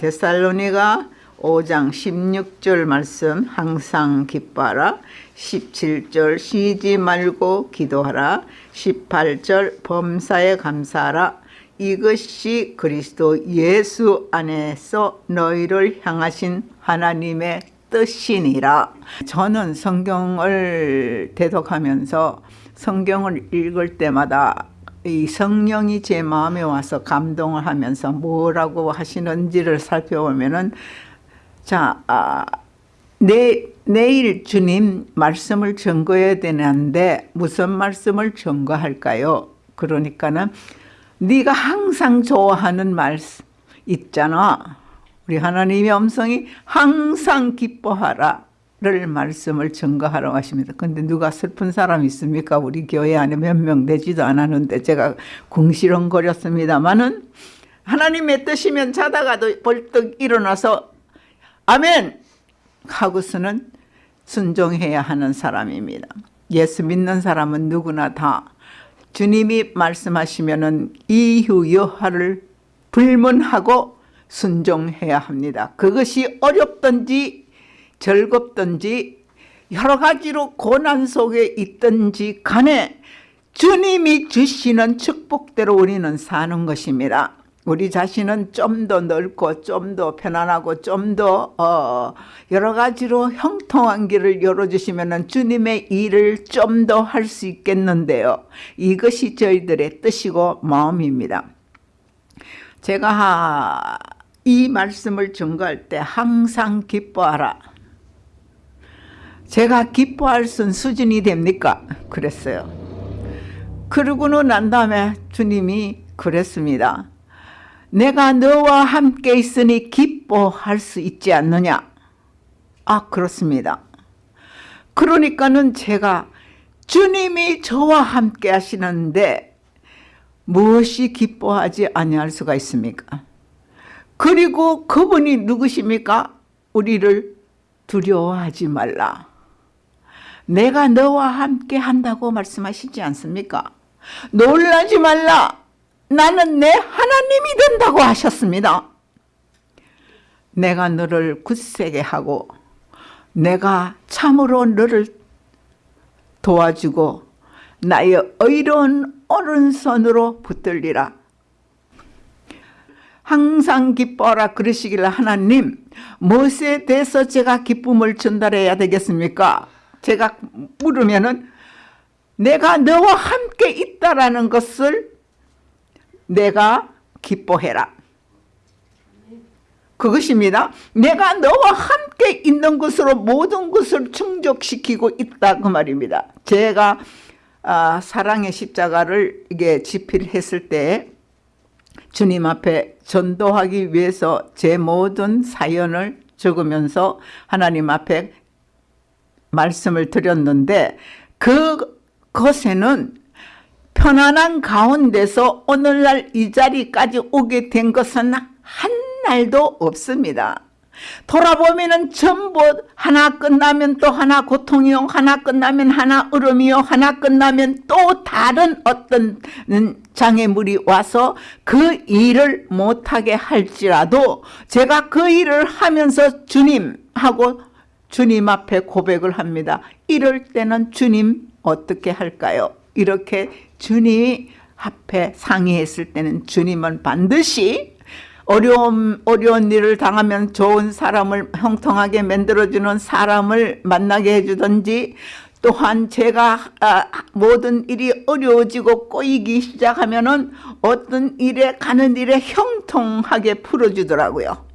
데살로니가 5장 16절 말씀 항상 기뻐하라. 17절 쉬지 말고 기도하라. 18절 범사에 감사하라. 이것이 그리스도 예수 안에서 너희를 향하신 하나님의 뜻이니라. 저는 성경을 대독하면서 성경을 읽을 때마다 이 성령이 제 마음에 와서 감동을 하면서 뭐라고 하시는지를 살펴보면은 자, 아, 내, 내일 주님 말씀을 증거해야 되는데 무슨 말씀을 증거할까요? 그러니까는 네가 항상 좋아하는 말씀 있잖아. 우리 하나님의 음성이 항상 기뻐하라. 를 말씀을 증거하러 하십니다. 근데 누가 슬픈 사람 있습니까? 우리 교회 안에 몇 명 되지도 않았는데 제가 궁시렁거렸습니다만은 하나님의 뜻이면 자다가도 벌떡 일어나서 아멘 하고서는 순종해야 하는 사람입니다. 예수 믿는 사람은 누구나 다 주님이 말씀하시면은 이유 여하를 불문하고 순종해야 합니다. 그것이 어렵든지 즐겁든지 여러 가지로 고난 속에 있든지 간에 주님이 주시는 축복대로 우리는 사는 것입니다. 우리 자신은 좀 더 넓고 좀 더 편안하고 좀더 어 여러 가지로 형통한 길을 열어주시면 주님의 일을 좀 더 할 수 있겠는데요. 이것이 저희들의 뜻이고 마음입니다. 제가 이 말씀을 증거할 때 항상 기뻐하라. 제가 기뻐할 수 수준이 됩니까? 그랬어요. 그러고는 난 다음에 주님이 그랬습니다. 내가 너와 함께 있으니 기뻐할 수 있지 않느냐? 아 그렇습니다. 그러니까는 제가 주님이 저와 함께 하시는데 무엇이 기뻐하지 아니할 수가 있습니까? 그리고 그분이 누구십니까? 우리를 두려워하지 말라. 내가 너와 함께 한다고 말씀하시지 않습니까? 놀라지 말라. 나는 내 하나님이 된다고 하셨습니다. 내가 너를 굳세게 하고 내가 참으로 너를 도와주고 나의 의로운 오른손으로 붙들리라. 항상 기뻐하라 그러시길 하나님 무엇에 대해서 제가 기쁨을 전달해야 되겠습니까? 제가 물으면은 내가 너와 함께 있다라는 것을 내가 기뻐해라. 그것입니다. 내가 너와 함께 있는 것으로 모든 것을 충족시키고 있다 그 말입니다. 제가 아, 사랑의 십자가를 이게 집필했을 때 주님 앞에 전도하기 위해서 제 모든 사연을 적으면서 하나님 앞에 말씀을 드렸는데 그것에는 편안한 가운데서 오늘날 이 자리까지 오게 된 것은 한 날도 없습니다. 돌아보면 전부 하나 끝나면 또 하나 고통이요 하나 끝나면 하나 으름이요 하나 끝나면 또 다른 어떤 장애물이 와서 그 일을 못하게 할지라도 제가 그 일을 하면서 주님하고 주님 앞에 고백을 합니다. 이럴 때는 주님 어떻게 할까요? 이렇게 주님이 앞에 상의했을 때는 주님은 반드시 어려움, 어려운 일을 당하면 좋은 사람을 형통하게 만들어주는 사람을 만나게 해주든지 또한 제가 아, 모든 일이 어려워지고 꼬이기 시작하면 어떤 일에 가는 일에 형통하게 풀어주더라고요.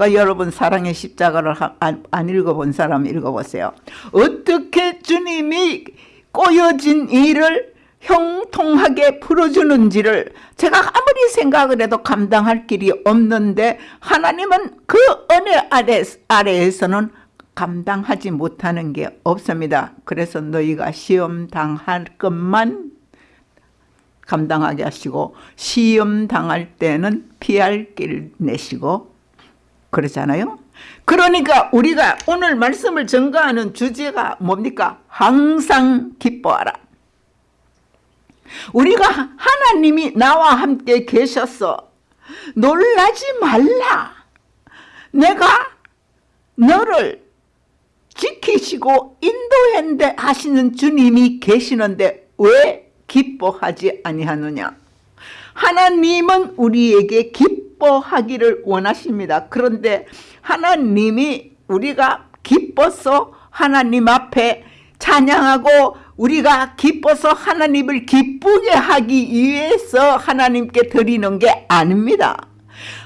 그러니까 여러분 사랑의 십자가를 안, 안 읽어본 사람 읽어보세요. 어떻게 주님이 꼬여진 일을 형통하게 풀어주는지를 제가 아무리 생각을 해도 감당할 길이 없는데 하나님은 그 은혜 아래, 아래에서는 감당하지 못하는 게 없습니다. 그래서 너희가 시험 당할 것만 감당하게 하시고 시험 당할 때는 피할 길 내시고 그러잖아요. 그러니까 우리가 오늘 말씀을 증거하는 주제가 뭡니까? 항상 기뻐하라. 우리가 하나님이 나와 함께 계셔서 놀라지 말라. 내가 너를 지키시고 인도했는데 하시는 주님이 계시는데 왜 기뻐하지 아니하느냐 하나님은 우리에게 기뻐하기를 원하십니다 그런데 하나님이 우리가 기뻐서 하나님 앞에 찬양하고 우리가 기뻐서 하나님을 기쁘게 하기 위해서 하나님께 드리는 게 아닙니다.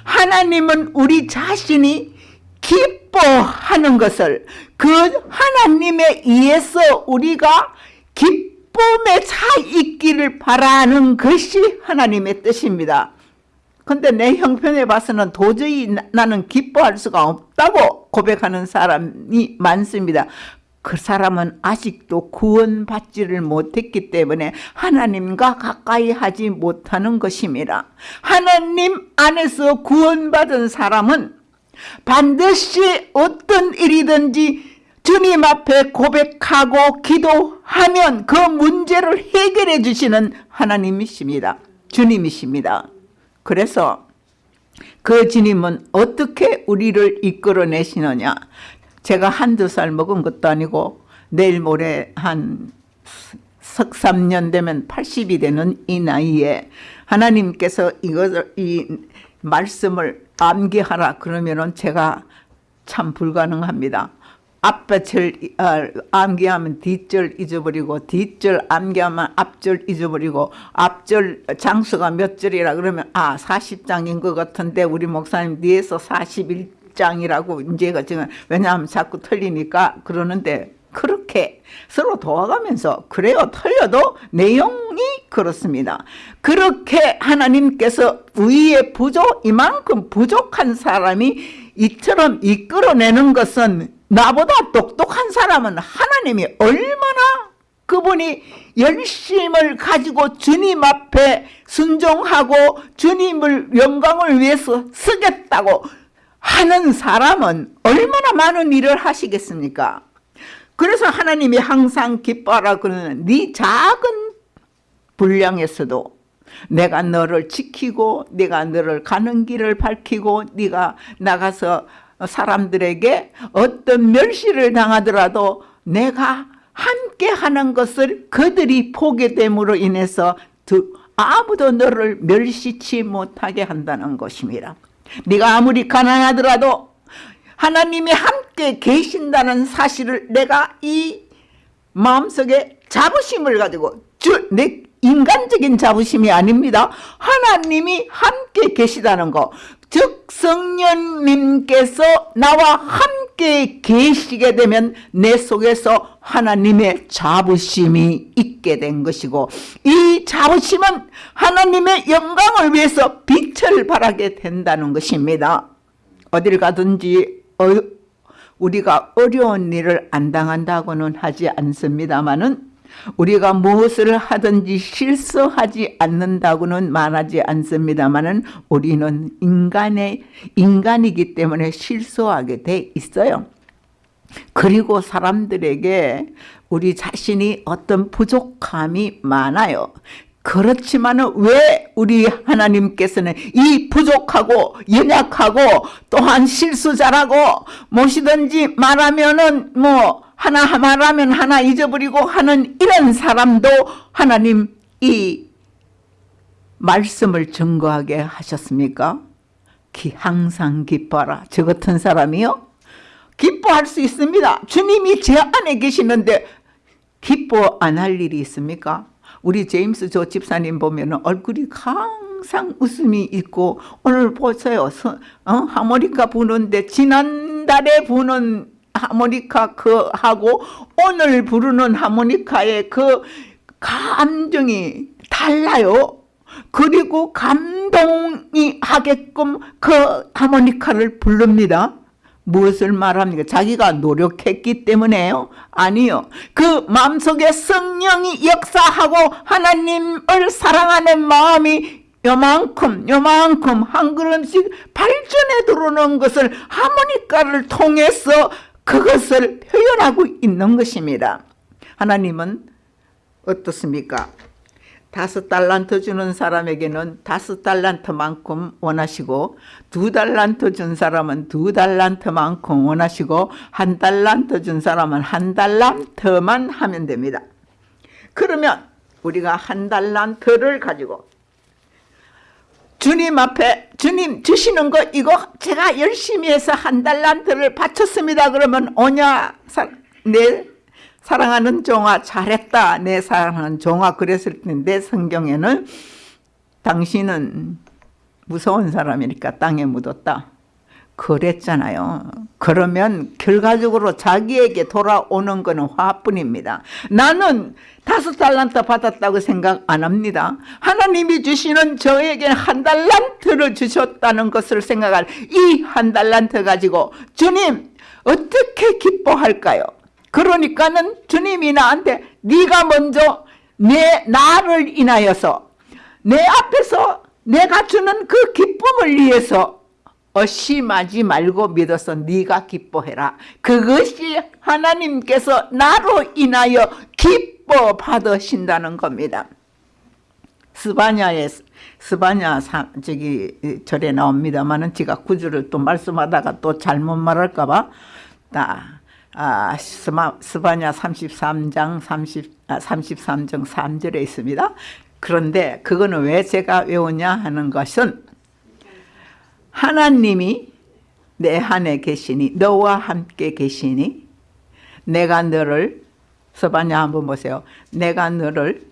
하나님은 우리 자신이 기뻐하는 것을 그 하나님에 의해서 우리가 기 쁨에 차 있기를 바라는 것이 하나님의 뜻입니다. 근데 내 형편에 봐서는 도저히 나, 나는 기뻐할 수가 없다고 고백하는 사람이 많습니다. 그 사람은 아직도 구원받지를 못했기 때문에 하나님과 가까이 하지 못하는 것입니다. 하나님 안에서 구원받은 사람은 반드시 어떤 일이든지 주님 앞에 고백하고 기도하면 그 문제를 해결해 주시는 하나님이십니다. 주님이십니다. 그래서 그 주님은 어떻게 우리를 이끌어내시느냐 제가 한두 살 먹은 것도 아니고 내일 모레 한 석삼년 되면 80이 되는 이 나이에 하나님께서 이것을 이 말씀을 암기하라 그러면은 제가 참 불가능합니다. 앞절 어, 암기하면 뒷절 잊어버리고 뒷절 암기하면 앞절 잊어버리고 앞절 장수가 몇 절이라 그러면 아 40장인 것 같은데 우리 목사님 뒤에서 41장이라고 이제가 지금 왜냐하면 자꾸 틀리니까 그러는데 그렇게 서로 도와가면서 그래요. 틀려도 내용이 그렇습니다. 그렇게 하나님께서 위에 부족 이만큼 부족한 사람이 이처럼 이끌어내는 것은 나보다 똑똑한 사람은 하나님이 얼마나 그분이 열심을 가지고 주님 앞에 순종하고 주님을 영광을 위해서 쓰겠다고 하는 사람은 얼마나 많은 일을 하시겠습니까? 그래서 하나님이 항상 기뻐하라 그러는 네 작은 분량에서도 내가 너를 지키고 네가 너를 가는 길을 밝히고 네가 나가서 사람들에게 어떤 멸시를 당하더라도 내가 함께 하는 것을 그들이 보게 됨으로 인해서 아무도 너를 멸시치 못하게 한다는 것입니다. 네가 아무리 가난하더라도 하나님이 함께 계신다는 사실을 내가 이 마음속에 자부심을 가지고 주, 내 인간적인 자부심이 아닙니다. 하나님이 함께 계시다는 거. 즉 성령님께서 나와 함께 계시게 되면 내 속에서 하나님의 자부심이 있게 된 것이고 이 자부심은 하나님의 영광을 위해서 빛을 발하게 된다는 것입니다. 어딜 가든지 어, 우리가 어려운 일을 안 당한다고는 하지 않습니다만은 우리가 무엇을 하든지 실수하지 않는다고는 말하지 않습니다만은 우리는 인간의 인간이기 때문에 실수하게 돼 있어요. 그리고 사람들에게 우리 자신이 어떤 부족함이 많아요. 그렇지만 왜 우리 하나님께서는 이 부족하고 연약하고 또한 실수자라고 무엇이든지 말하면은 뭐 하나 말하면 하나 잊어버리고 하는 이런 사람도 하나님 이 말씀을 증거하게 하셨습니까? 기, 항상 기뻐라. 저 같은 사람이요? 기뻐할 수 있습니다. 주님이 제 안에 계시는데 기뻐 안 할 일이 있습니까? 우리 제임스 조 집사님 보면 얼굴이 항상 웃음이 있고 오늘 보세요. 어? 하모니카 부는데 지난달에 부는 하모니카 그 하고 오늘 부르는 하모니카의 그 감정이 달라요. 그리고 감동이 하게끔 그 하모니카를 부릅니다. 무엇을 말합니까? 자기가 노력했기 때문에요? 아니요. 그 마음속에 성령이 역사하고 하나님을 사랑하는 마음이 요만큼 요만큼 한 걸음씩 발전해 들어오는 것을 하모니카를 통해서 그것을 표현하고 있는 것입니다. 하나님은 어떻습니까? 다섯 달란트 주는 사람에게는 다섯 달란트만큼 원하시고 두 달란트 준 사람은 두 달란트만큼 원하시고 한 달란트 준 사람은 한 달란트만 하면 됩니다. 그러면 우리가 한 달란트를 가지고 주님 앞에 주님 주시는 거 이거 제가 열심히 해서 한 달란트를 바쳤습니다. 그러면 오냐 내 사랑하는 종아 잘했다. 내 사랑하는 종아 그랬을 때내 성경에는 당신은 무서운 사람이니까 땅에 묻었다. 그랬잖아요. 그러면 결과적으로 자기에게 돌아오는 것은 화뿐입니다. 나는 다섯 달란트 받았다고 생각 안 합니다. 하나님이 주시는 저에게 한 달란트를 주셨다는 것을 생각할 이 한 달란트 가지고 주님 어떻게 기뻐할까요? 그러니까는 주님이 나한테 네가 먼저 내 나를 인하여서 내 앞에서 내가 주는 그 기쁨을 위해서 어심하지 말고 믿어서 네가 기뻐해라. 그것이 하나님께서 나로 인하여 기뻐 받으신다는 겁니다. 스바냐에 스바냐 사, 저기 절에 나옵니다만은 제가 구절을 또 말씀하다가 또 잘못 말할까봐 나 아, 스마, 스바냐 33장 30, 아, 33장 3절에 있습니다. 그런데 그거는 왜 제가 외우냐 하는 것은 하나님이 내 안에 계시니 너와 함께 계시니 내가 너를 서바냐 한번 보세요. 내가 너를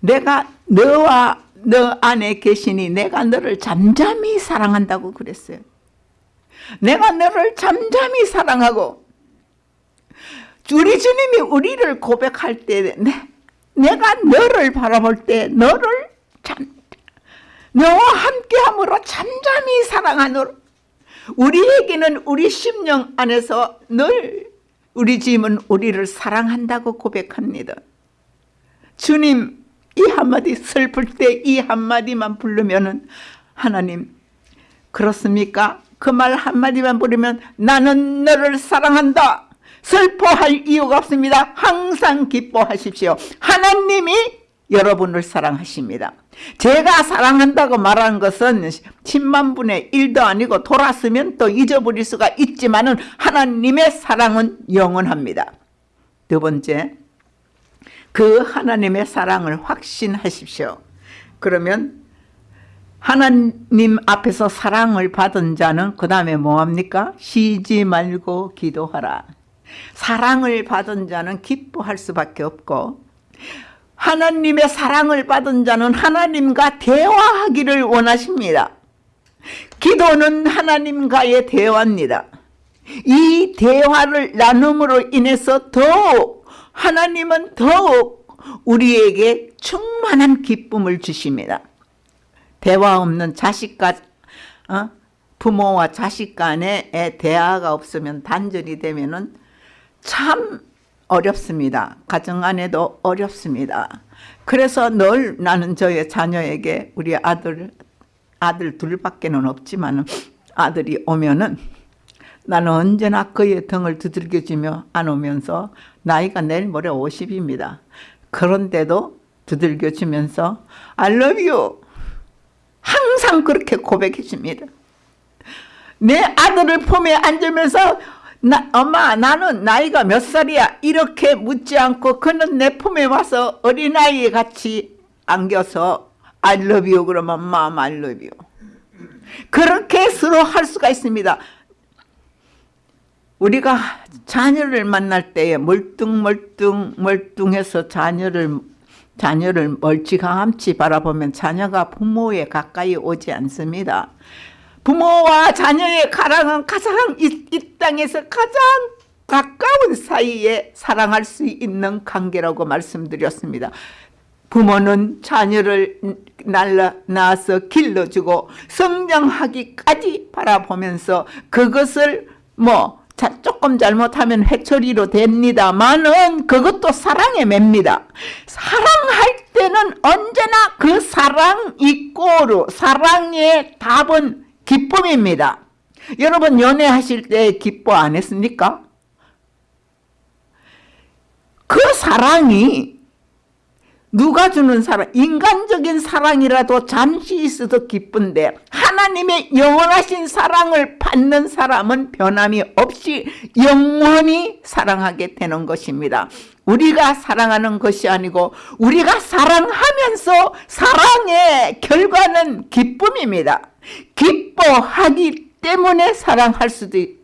내가 너와 너 안에 계시니 내가 너를 잠잠히 사랑한다고 그랬어요. 내가 너를 잠잠히 사랑하고 우리 주님이 우리를 고백할 때 내, 내가 너를 바라볼 때 너를 참 너와 함께함으로 잠잠히 사랑하노라. 우리에게는 우리 심령 안에서 늘 우리 주님은 우리를 사랑한다고 고백합니다. 주님 이 한마디 슬플 때 이 한마디만 부르면 하나님 그렇습니까? 그 말 한마디만 부르면 나는 너를 사랑한다. 슬퍼할 이유가 없습니다. 항상 기뻐하십시오. 하나님이 여러분을 사랑하십니다. 제가 사랑한다고 말하는 것은 10만 분의 1도 아니고 돌았으면 또 잊어버릴 수가 있지만 은 하나님의 사랑은 영원합니다. 두 번째, 그 하나님의 사랑을 확신하십시오. 그러면 하나님 앞에서 사랑을 받은 자는 그 다음에 뭐합니까? 쉬지 말고 기도하라. 사랑을 받은 자는 기뻐할 수밖에 없고 하나님의 사랑을 받은 자는 하나님과 대화하기를 원하십니다. 기도는 하나님과의 대화입니다. 이 대화를 나눔으로 인해서 더욱 하나님은 더욱 우리에게 충만한 기쁨을 주십니다. 대화 없는 자식과 어? 부모와 자식 간의 대화가 없으면 단절이 되면 참 어렵습니다. 가정 안에도 어렵습니다. 그래서 늘 나는 저의 자녀에게 우리 아들 아들 둘밖에는 없지만 아들이 오면은 나는 언제나 그의 등을 두들겨주며 안 오면서 나이가 내일 모레 50입니다. 그런데도 두들겨주면서 I love you 항상 그렇게 고백해 줍니다. 내 아들을 품에 앉으면서 나, 엄마 나는 나이가 몇 살이야? 이렇게 묻지 않고 그는 내 품에 와서 어린아이 같이 안겨서 I love you 그러면 mom I love you. 그렇게 서로 할 수가 있습니다. 우리가 자녀를 만날 때에 멀뚱멀뚱 멀뚱해서 자녀를 자녀를 멀찌감치 바라보면 자녀가 부모에 가까이 오지 않습니다 부모와 자녀의 가랑은 가장 이, 이 땅에서 가장 가까운 사이에 사랑할 수 있는 관계라고 말씀드렸습니다. 부모는 자녀를 날라 낳아서 길러주고 성장하기까지 바라보면서 그것을 뭐 자, 조금 잘못하면 해처리로 됩니다만은 그것도 사랑에 맵니다. 사랑할 때는 언제나 그 사랑 이꼬르 사랑의 답은 기쁨입니다. 여러분 연애하실 때 기뻐 안 했습니까? 그 사랑이 누가 주는 사랑, 인간적인 사랑이라도 잠시 있어도 기쁜데 하나님의 영원하신 사랑을 받는 사람은 변함이 없이 영원히 사랑하게 되는 것입니다. 우리가 사랑하는 것이 아니고 우리가 사랑하면서 사랑의 결과는 기쁨입니다. 기뻐하기 때문에 사랑할 수도 있고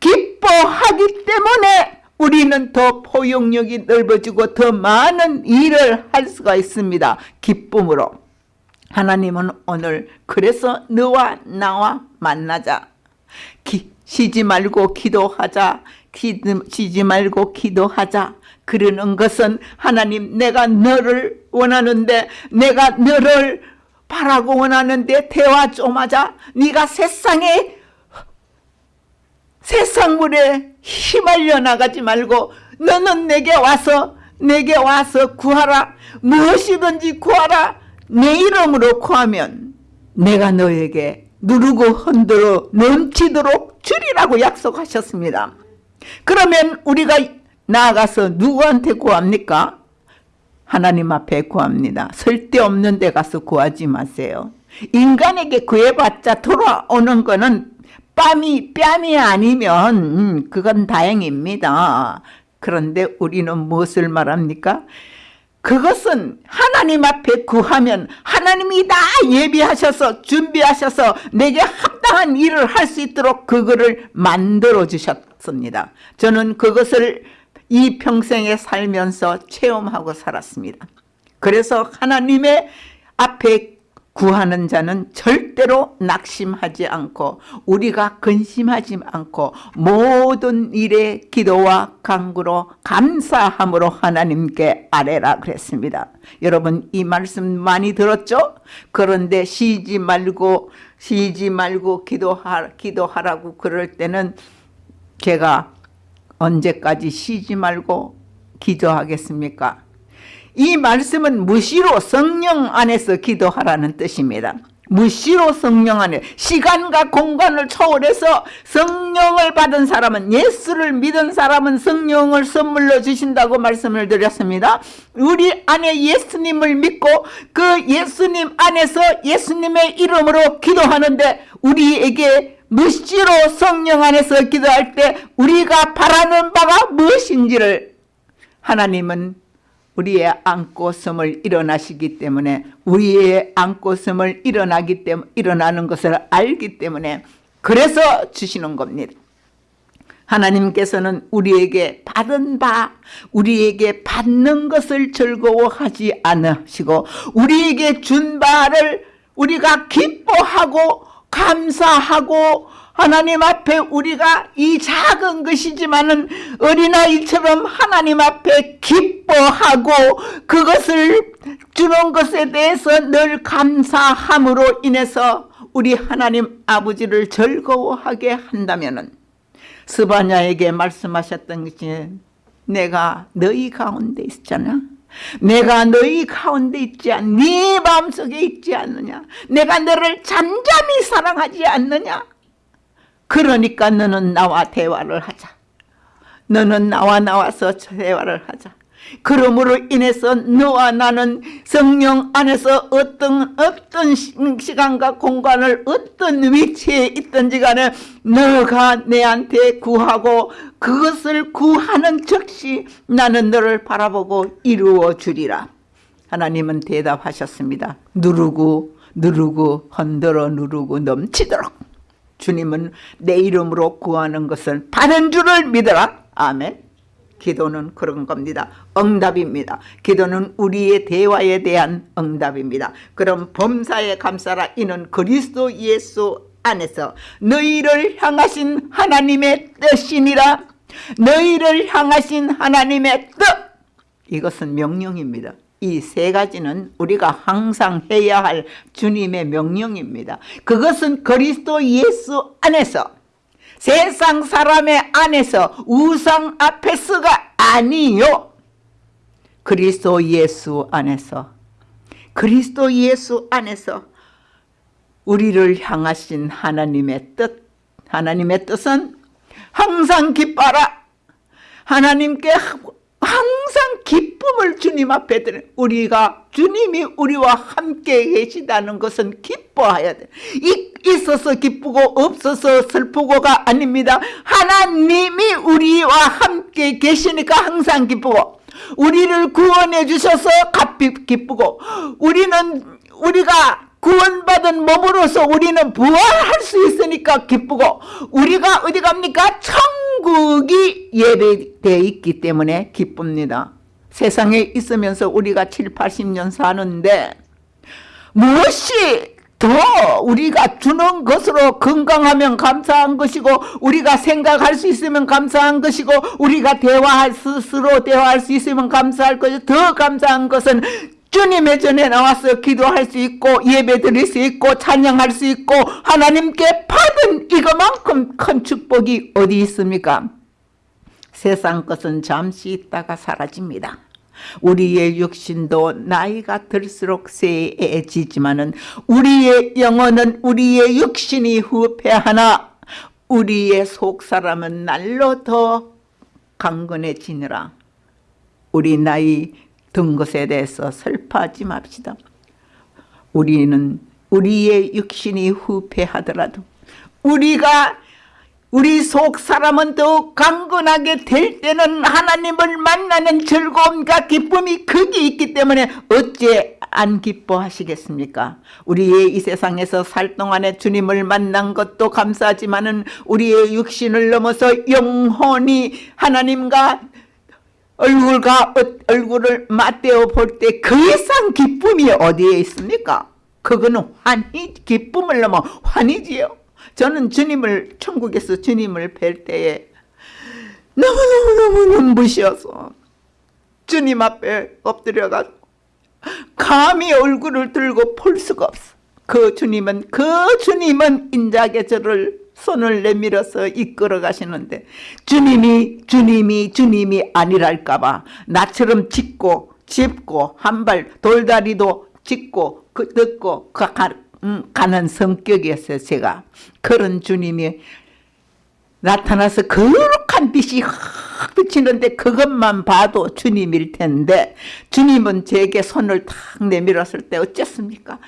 기뻐하기 때문에 우리는 더 포용력이 넓어지고 더 많은 일을 할 수가 있습니다. 기쁨으로. 하나님은 오늘 그래서 너와 나와 만나자. 기, 쉬지 말고 기도하자. 기, 쉬지 말고 기도하자. 그러는 것은 하나님 내가 너를 원하는데 내가 너를 바라고 원하는데 대화 좀 하자. 네가 세상에 세상 물에 휘말려 나가지 말고 너는 내게 와서 내게 와서 구하라 무엇이든지 구하라 내 이름으로 구하면 내가 너에게 누르고 흔들어 넘치도록 주리라고 약속하셨습니다. 그러면 우리가 나아가서 누구한테 구합니까? 하나님 앞에 구합니다. 쓸데없는 데 가서 구하지 마세요. 인간에게 구해봤자 돌아오는 거는 뺨이 뺨이 아니면 음, 그건 다행입니다. 그런데 우리는 무엇을 말합니까? 그것은 하나님 앞에 구하면 하나님이 다 예비하셔서 준비하셔서 내게 합당한 일을 할 수 있도록 그거를 만들어 주셨습니다. 저는 그것을 이 평생에 살면서 체험하고 살았습니다. 그래서 하나님의 앞에 구하는 자는 절대로 낙심하지 않고 우리가 근심하지 않고 모든 일에 기도와 간구로 감사함으로 하나님께 아뢰라 그랬습니다. 여러분 이 말씀 많이 들었죠? 그런데 쉬지 말고 쉬지 말고 기도하, 기도하라고 그럴 때는 제가 언제까지 쉬지 말고 기도하겠습니까? 이 말씀은 무시로 성령 안에서 기도하라는 뜻입니다. 무시로 성령 안에 시간과 공간을 초월해서 성령을 받은 사람은 예수를 믿은 사람은 성령을 선물로 주신다고 말씀을 드렸습니다. 우리 안에 예수님을 믿고 그 예수님 안에서 예수님의 이름으로 기도하는데 우리에게 무시로 성령 안에서 기도할 때 우리가 바라는 바가 무엇인지를 하나님은 우리의 안고섬을 일어나시기 때문에 우리의 안고섬을 일어나기 때문에 일어나는 것을 알기 때문에 그래서 주시는 겁니다. 하나님께서는 우리에게 받은 바 우리에게 받는 것을 즐거워하지 않으시고 우리에게 준 바를 우리가 기뻐하고 감사하고 하나님 앞에 우리가 이 작은 것이지만은 어린아이처럼 하나님 앞에 기뻐하고 그것을 주는 것에 대해서 늘 감사함으로 인해서 우리 하나님 아버지를 즐거워하게 한다면은 스바냐에게 말씀하셨던 것이 내가 너희 가운데 있잖아. 내가 너희 가운데 있지 않, 네 마음속에 있지 않느냐. 내가 너를 잠잠히 사랑하지 않느냐. 그러니까 너는 나와 대화를 하자. 너는 나와 나와서 대화를 하자. 그러므로 인해서 너와 나는 성령 안에서 어떤 어떤 시간과 공간을 어떤 위치에 있든지 간에 너가 내한테 구하고 그것을 구하는 즉시 나는 너를 바라보고 이루어 주리라. 하나님은 대답하셨습니다. 누르고 누르고 흔들어 누르고 넘치도록 주님은 내 이름으로 구하는 것을 받은 줄을 믿어라. 아멘. 기도는 그런 겁니다. 응답입니다. 기도는 우리의 대화에 대한 응답입니다. 그럼 범사에 감사라 이는 그리스도 예수 안에서 너희를 향하신 하나님의 뜻이니라. 너희를 향하신 하나님의 뜻. 이것은 명령입니다. 이 세 가지는 우리가 항상 해야 할 주님의 명령입니다. 그것은 그리스도 예수 안에서 세상 사람의 안에서 우상 앞에서가 아니요. 그리스도 예수 안에서 그리스도 예수 안에서 우리를 향하신 하나님의 뜻 하나님의 뜻은 항상 기뻐라 하나님께 항상 기쁨을 주님 앞에 드려 우리가 주님이 우리와 함께 계시다는 것은 기뻐해야 돼. 있어서 기쁘고 없어서 슬프고가 아닙니다. 하나님이 우리와 함께 계시니까 항상 기쁘고 우리를 구원해 주셔서 값이 기쁘고 우리는 우리가 구원받은 몸으로서 우리는 부활할 수 있으니까 기쁘고 우리가 어디 갑니까? 천국이 예배되어 있기 때문에 기쁩니다. 세상에 있으면서 우리가 7, 80년 사는데 무엇이 더 우리가 주는 것으로 건강하면 감사한 것이고 우리가 생각할 수 있으면 감사한 것이고 우리가 대화할 스스로 대화할 수 있으면 감사할 것이 더 감사한 것은 주님의 전에 나와서 기도할 수 있고 예배 드릴 수 있고 찬양할 수 있고 하나님께 받은 이것만큼 큰 축복이 어디 있습니까? 세상 것은 잠시 있다가 사라집니다. 우리의 육신도 나이가 들수록 세해지지만은 우리의 영혼은 우리의 육신이 후패하나 우리의 속사람은 날로 더 강건해지느라 우리 나이 든 것에 대해서 슬퍼하지 맙시다. 우리는 우리의 육신이 후패하더라도 우리가 우리 속 사람은 더욱 강건하게 될 때는 하나님을 만나는 즐거움과 기쁨이 거기 있기 때문에 어째 안 기뻐하시겠습니까? 우리의 이 세상에서 살 동안에 주님을 만난 것도 감사하지만 은 우리의 육신을 넘어서 영혼이 하나님과 얼굴과 얼굴을 맞대어 볼 때 그 이상 기쁨이 어디에 있습니까? 그거는 환희, 기쁨을 넘어 환희지요. 저는 주님을 천국에서 주님을 뵐 때에 너무너무너무 눈부셔서 주님 앞에 엎드려가 감히 얼굴을 들고 볼 수가 없어. 그 주님은 그 주님은 인자게 저를 손을 내밀어서 이끌어 가시는데 주님이 주님이 주님이 아니랄까 봐 나처럼 짚고 짚고 한 발 돌다리도 짚고 그 듣고 그 음, 가는 성격이었어요 제가 그런 주님이 나타나서 거룩한 빛이 확 비치는데 그것만 봐도 주님일 텐데 주님은 제게 손을 탁 내밀었을 때 어쨌습니까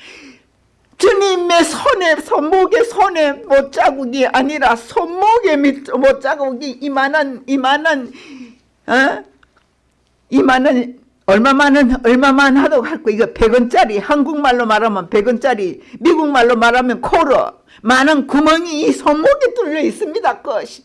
주님의 손에 손목에 손에 못자국이 아니라 손목에 못자국이 이만한 이만한 어? 이만한 얼마만은 얼마만 하도 갖고 이거 100원짜리 한국말로 말하면 100원짜리 미국말로 말하면 코로 많은 구멍이 이 손목에 뚫려 있습니다. 것이.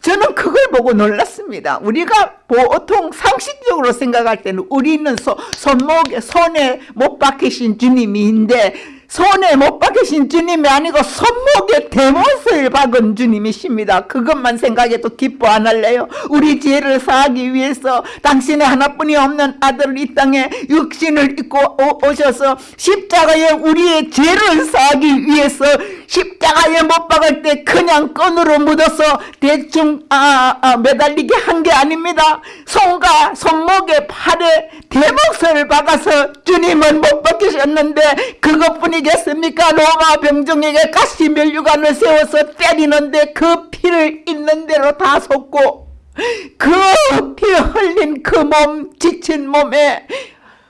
저는 그걸 보고 놀랐습니다. 우리가 보통 상식적으로 생각할 때는 우리는 소, 손목에 손에 못 박히신 주님인데 손에 못 박히신 주님이 아니고 손목에 대못을 박은 주님이십니다. 그것만 생각해도 기뻐 안 할래요? 우리 죄를 사하기 위해서 당신의 하나뿐이 없는 아들을 이 땅에 육신을 입고 오셔서 십자가에 우리의 죄를 사하기 위해서 십자가에 못 박을 때 그냥 끈으로 묻어서 대충 아, 아, 매달리게 한 게 아닙니다. 손과 손목에 팔에 대목을 박아서 주님은 못 박히셨는데 그것뿐이 아니겠습니까? 로마 병정에게 가시 멸류관을 세워서 때리는데 그 피를 있는 대로 다 쏟고 그 피 흘린 그 몸 지친 몸에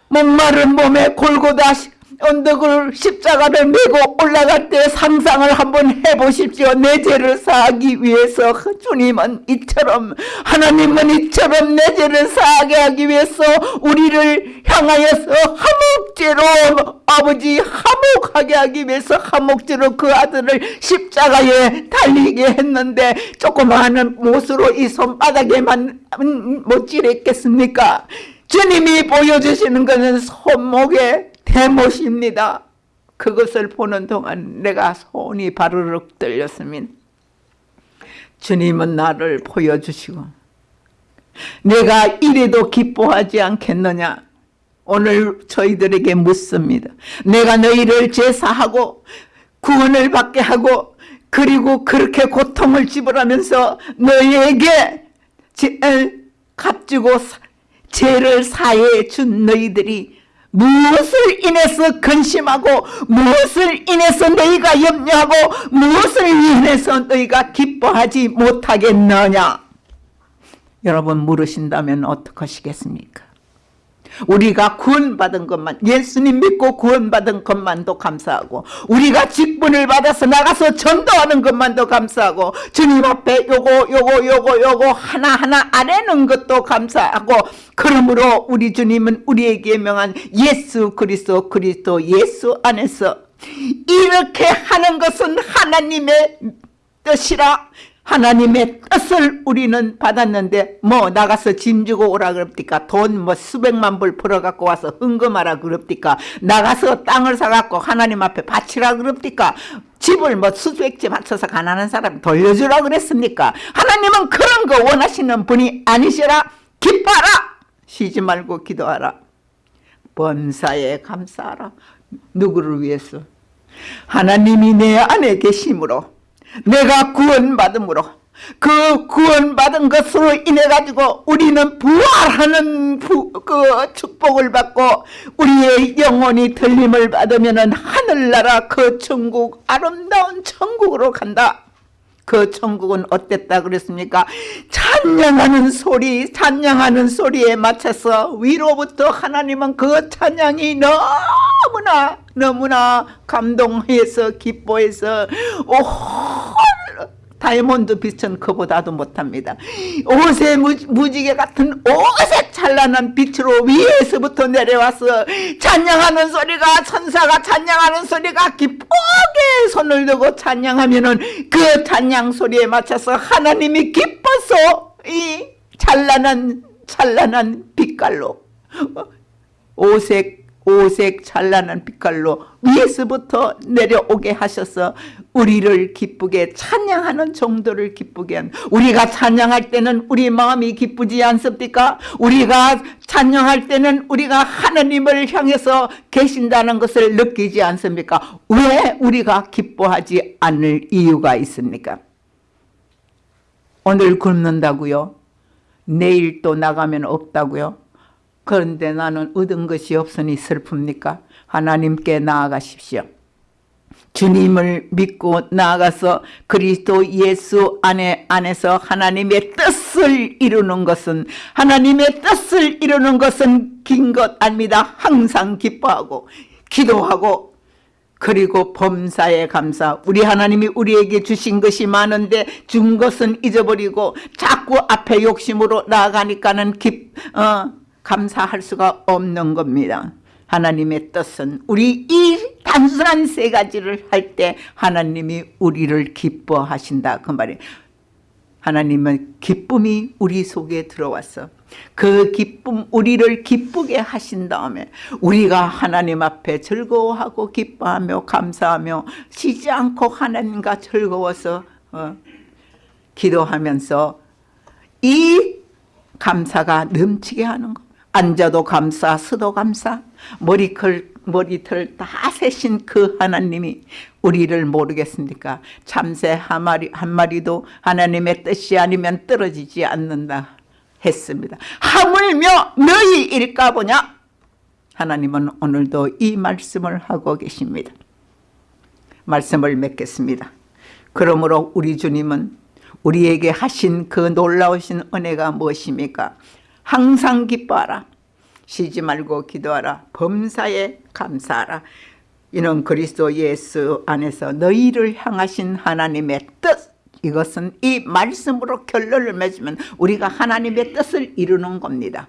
목마른 몸에 골고다 언덕을 십자가를 메고 올라갈 때 상상을 한번 해보십시오. 내 죄를 사하기 위해서 주님은 이처럼 하나님은 이처럼 내 죄를 사하게 하기 위해서 우리를 향하여서 하목죄로 아버지 하목하게 하기 위해서 하목죄로 그 아들을 십자가에 달리게 했는데 조그마한 못으로 이 손바닥에만 못질했겠습니까? 주님이 보여주시는 것은 손목에 대못입니다. 그것을 보는 동안 내가 손이 바르륵 떨렸습니다. 주님은 나를 보여주시고 내가 이래도 기뻐하지 않겠느냐 오늘 저희들에게 묻습니다. 내가 너희를 제사하고 구원을 받게 하고 그리고 그렇게 고통을 지불하면서 너희에게 값주고 죄를 사해 준 너희들이 무엇을 인해서 근심하고 무엇을 인해서 너희가 염려하고 무엇을 인해서 너희가 기뻐하지 못하겠느냐 여러분 물으신다면 어떡하시겠습니까? 우리가 구원받은 것만 예수님 믿고 구원받은 것만도 감사하고 우리가 직분을 받아서 나가서 전도하는 것만도 감사하고 주님 앞에 요거 요거 요거 요거 하나하나 아래는 것도 감사하고 그러므로 우리 주님은 우리에게 명한 예수 그리스도 그리스도 예수 안에서 이렇게 하는 것은 하나님의 뜻이라 하나님의 뜻을 우리는 받았는데 뭐 나가서 짐 주고 오라 그럽니까? 돈 뭐 수백만 불 벌어갖고 와서 흥금하라 그럽니까? 나가서 땅을 사갖고 하나님 앞에 바치라 그럽니까? 집을 뭐 수백째 바쳐서 가난한 사람 돌려주라 그랬습니까? 하나님은 그런 거 원하시는 분이 아니시라. 기뻐하라. 쉬지 말고 기도하라. 범사에 감사하라. 누구를 위해서? 하나님이 내 안에 계심으로 내가 구원받음으로 그 구원받은 것으로 인해 가지고 우리는 부활하는 부, 그 축복을 받고 우리의 영혼이 들림을 받으면 하늘나라 그 천국 아름다운 천국으로 간다. 그 천국은 어땠다 그랬습니까? 찬양하는 소리, 찬양하는 소리에 맞춰서 위로부터 하나님은 그 찬양이 너무나 너무나 감동해서 기뻐해서 오 다이몬드 빛은 그보다도 못합니다. 옷의 무지개 같은 오색 찬란한 빛으로 위에서부터 내려와서 찬양하는 소리가 천사가 찬양하는 소리가 기쁘게 손을 들고 찬양하면은 그 찬양 소리에 맞춰서 하나님이 기뻐서 이 찬란한 찬란한 빛깔로 오색 오색 찬란한 빛깔로 위에서부터 내려오게 하셔서 우리를 기쁘게 찬양하는 정도를 기쁘게 한 우리가 찬양할 때는 우리 마음이 기쁘지 않습니까? 우리가 찬양할 때는 우리가 하나님을 향해서 계신다는 것을 느끼지 않습니까? 왜 우리가 기뻐하지 않을 이유가 있습니까? 오늘 굶는다고요? 내일 또 나가면 없다고요? 그런데 나는 얻은 것이 없으니 슬픕니까? 하나님께 나아가십시오. 주님을 믿고 나아가서 그리스도 예수 안에 안에서 하나님의 뜻을 이루는 것은 하나님의 뜻을 이루는 것은 긴 것 아닙니다. 항상 기뻐하고 기도하고 그리고 범사에 감사 우리 하나님이 우리에게 주신 것이 많은데 준 것은 잊어버리고 자꾸 앞에 욕심으로 나아가니까는 기, 어, 감사할 수가 없는 겁니다. 하나님의 뜻은 우리 이 단순한 세 가지를 할 때 하나님이 우리를 기뻐하신다 그 말이에요. 하나님은 기쁨이 우리 속에 들어와서 그 기쁨 우리를 기쁘게 하신 다음에 우리가 하나님 앞에 즐거워하고 기뻐하며 감사하며 쉬지 않고 하나님과 즐거워서 어, 기도하면서 이 감사가 넘치게 하는 것 앉아도 감사, 서도 감사, 머리클, 머리털 다 세신 그 하나님이 우리를 모르겠습니까? 참새 한 마리, 한 마리도 하나님의 뜻이 아니면 떨어지지 않는다 했습니다. 하물며 너희 일까 보냐? 하나님은 오늘도 이 말씀을 하고 계십니다. 말씀을 맺겠습니다. 그러므로 우리 주님은 우리에게 하신 그 놀라우신 은혜가 무엇입니까? 항상 기뻐하라. 쉬지 말고 기도하라. 범사에 감사하라. 이는 그리스도 예수 안에서 너희를 향하신 하나님의 뜻 이것은 이 말씀으로 결론을 맺으면 우리가 하나님의 뜻을 이루는 겁니다.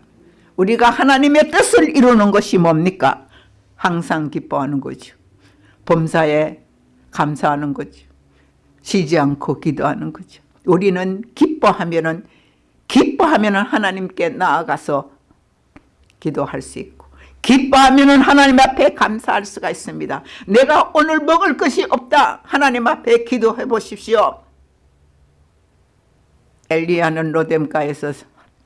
우리가 하나님의 뜻을 이루는 것이 뭡니까? 항상 기뻐하는 거죠. 범사에 감사하는 거죠. 쉬지 않고 기도하는 거죠. 우리는 기뻐하면 은 기뻐하면 하나님께 나아가서 기도할 수 있고 기뻐하면 하나님 앞에 감사할 수가 있습니다. 내가 오늘 먹을 것이 없다. 하나님 앞에 기도해 보십시오. 엘리야는 로뎀가에서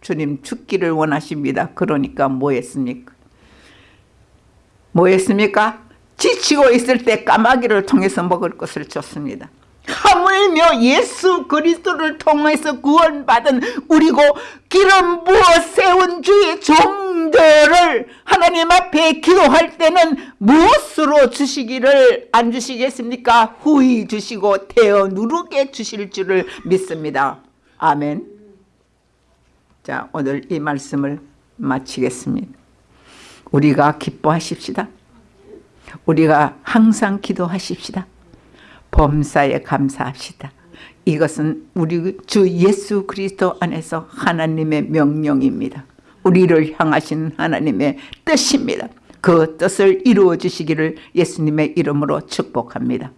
주님 죽기를 원하십니다. 그러니까 뭐 했습니까? 뭐 했습니까? 지치고 있을 때 까마귀를 통해서 먹을 것을 줬습니다. 하물며 예수 그리스도를 통해서 구원받은 우리고 기름 부어 세운 주의 종들을 하나님 앞에 기도할 때는 무엇으로 주시기를 안 주시겠습니까? 후히 주시고 태어 누르게 주실 줄을 믿습니다. 아멘 자, 오늘 이 말씀을 마치겠습니다. 우리가 기뻐하십시다. 우리가 항상 기도하십시다. 범사에 감사합시다. 이것은 우리 주 예수 그리스도 안에서 하나님의 명령입니다. 우리를 향하신 하나님의 뜻입니다. 그 뜻을 이루어 주시기를 예수님의 이름으로 축복합니다.